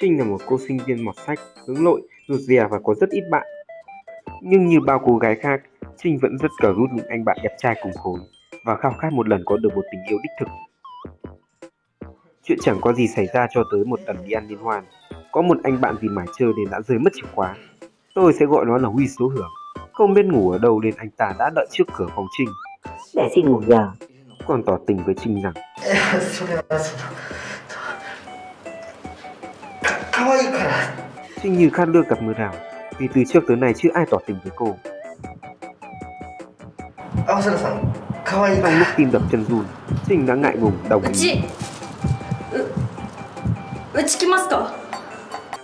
Trinh là một cô sinh viên mọt sách, hướng nội, rụt rè và có rất ít bạn. Nhưng như bao cô gái khác, Trinh vẫn rất cờ rút những anh bạn đẹp trai cùng khối và khao khát một lần có được một tình yêu đích thực. Chuyện chẳng có gì xảy ra cho tới một lần đi ăn liên hoan. Có một anh bạn vì mải chơi nên đã rơi mất chìa khóa. Tôi sẽ gọi nó là Huy số hưởng. Không biết ngủ ở đâu nên anh ta đã đợi trước cửa phòng Trinh. Để xin ngủ nhờ. Còn tỏ tình với Trinh rằng thôi. Thế như khát nước gặp mưa đào, Vì từ trước tới nay chưa ai tỏ tình với cô. Đang lúc tim đập chân run Trinh đã ngại ngùng đồng ý.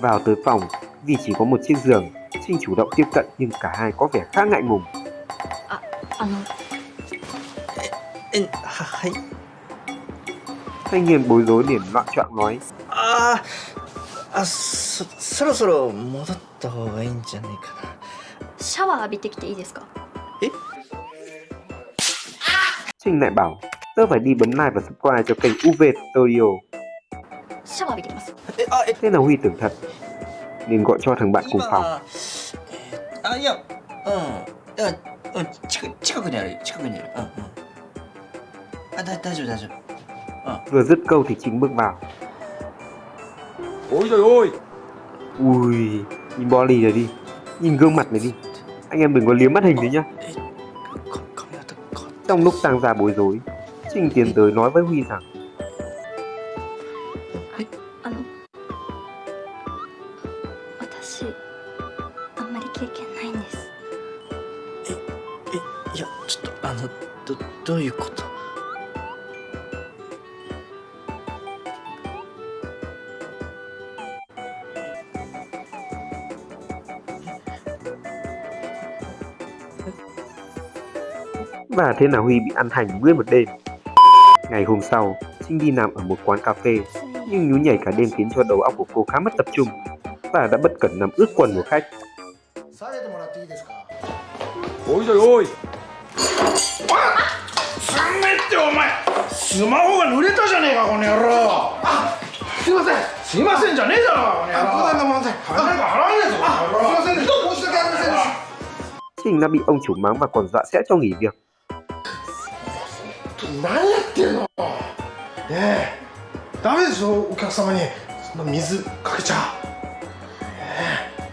Vào tới phòng Vì chỉ có một chiếc giường Trinh chủ động tiếp cận nhưng cả hai có vẻ khá ngại ngùng. Thanh niên bối rối liền loạn trọng nói. À, あそそろそろ戻った方がいいんじゃないかな。シャワー浴びてきていいですか？え？Trinh lại bảo tớ phải đi bấm like và subscribe cho kênh UV Studio. Shall 浴びてきます。Thế là Huy tưởng thật Nên gọi cho thằng bạn cùng phòng. Ờ, à, dạ, ừ, ừ, ừ, 近くにある、近くにある、うん、うん À, 大丈夫、大丈夫 ờ. Vừa dứt câu thì chính bước vào. Ôi trời ơi Ui, nhìn body này đi, nhìn gương mặt này đi. Anh em đừng có liếm mắt hình đấy nhá. か髪型変わっ Trong lúc tăng ra bối rối, Trinh tiến tới nói với Huy rằng あの私あんまり経験ないんですいやちょっとあのどどういうこと và thế nào Huy bị ăn hành nguyên một đêm. Ngày hôm sau, Trinh đi nằm ở một quán cà phê, nhưng nhú nhảy cả đêm khiến cho đầu óc của cô khá mất tập trung và đã bất cẩn nằm ướt quần của khách. Ôi trời ơi! Trình đã bị ông chủ mắng và còn dọa sẽ cho nghỉ việc. ってんの。ねえ。ダメですよお客様に。そんな水かけちゃ、ね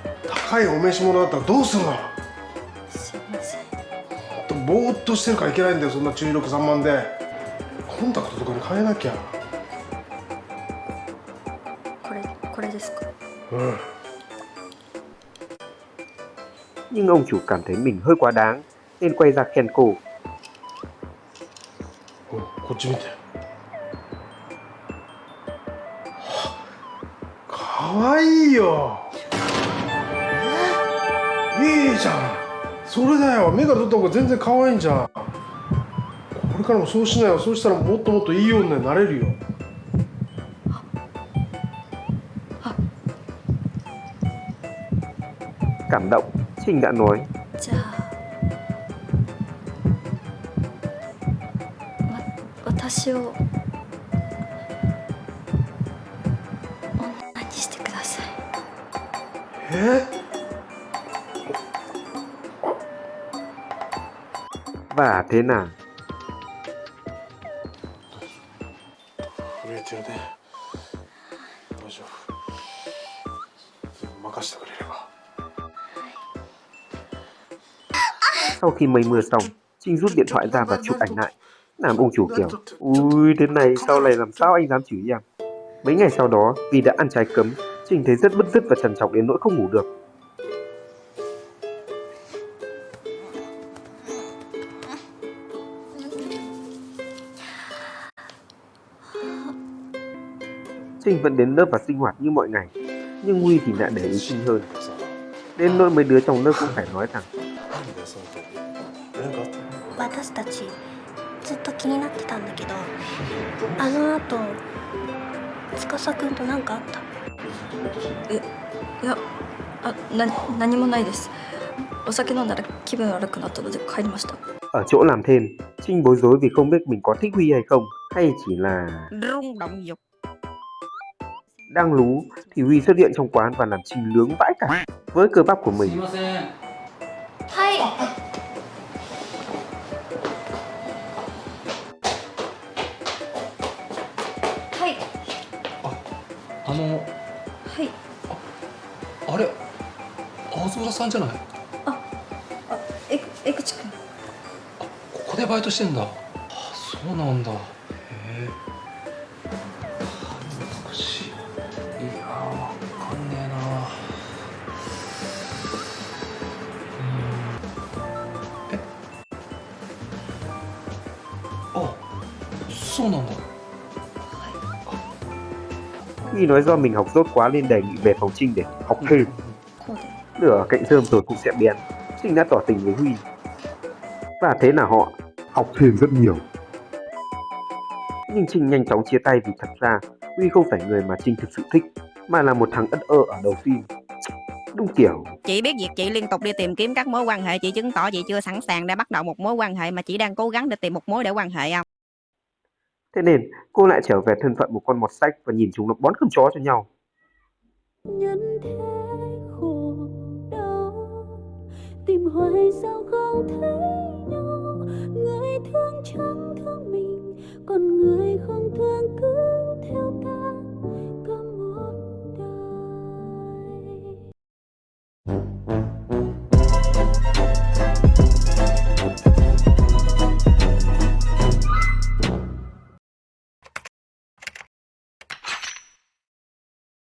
え、高いお召し物だったらどうするの。すいません。ぼーっとしてるからいけないんだよそんな注意力散漫で。コンタクトとかに変えなきゃ。これこれですか？うん。Nhưng ông chủ cảm thấy mình hơi quá đáng nên quay ra khen cô. うんこっち見て。かわいいよ。いいじゃん。それだよ。目から取った方が全然可愛いんじゃん。これからもそうしなよ。そうしたらもっともっといい女になれるよ。Cảm động, Trinh đã nói. じ私を女にしてくださいえ và thế nào 震えてるね大丈夫任せてくれれば Sau khi mây mưa xong, Trinh rút điện thoại ra và chụp ảnh lại. Làm ông chủ kiểu, ui thế này sau này làm sao anh dám chửi em. Mấy ngày sau đó, vì đã ăn trái cấm, Trinh thấy rất bứt rứt và trằn trọc đến nỗi không ngủ được. Trinh vẫn đến lớp và sinh hoạt như mọi ngày, nhưng Huy thì lại để ý Trinh hơn. Đến nỗi mấy đứa trong lớp cũng phải nói rằng ずっと気になってたんだけどあの後司くんと何かあったいやあな何もないですお酒飲んだら気分悪くなったので帰りました Ở chỗ làm thêm, Trinh bối rối vì không biết mình có thích Huy hay không, hay chỉ là Rung động dục. đang lú thì Huy xuất hiện trong quán và làm Trinh lướng vãi cả với cơ bắp của mình. あれ青空さんじゃない？あえ江口くん。ここでバイトしてんだ。あそうなんだ。へえ。難しい。いやーわかんねえな。うーん。え？あそうなんだ y nói do mình học dốt quá nên đề nghị về phòng trinh để học thêm lửa ừ. cạnh thơm rồi cũng sẽ biến. trinh đã tỏ tình với huy. Và thế là họ học thêm rất nhiều. Nhưng trinh nhanh chóng chia tay vì thật ra huy không phải người mà trinh thực sự thích mà là một thằng ất ơ ở đầu phim. Đúng kiểu. Chị biết việc chị liên tục đi tìm kiếm các mối quan hệ chị chứng tỏ chị chưa sẵn sàng để bắt đầu một mối quan hệ mà chị đang cố gắng để tìm một mối để quan hệ không? Thế nên cô lại trở về thân phận một con mọt sách và nhìn chúng nó bón cơm chó cho nhau. Nhân thế khổ đau, tìm hoài sao không thấy nhau, người thương chẳng thương mình, còn người không thương cứ theo ta cả một đời.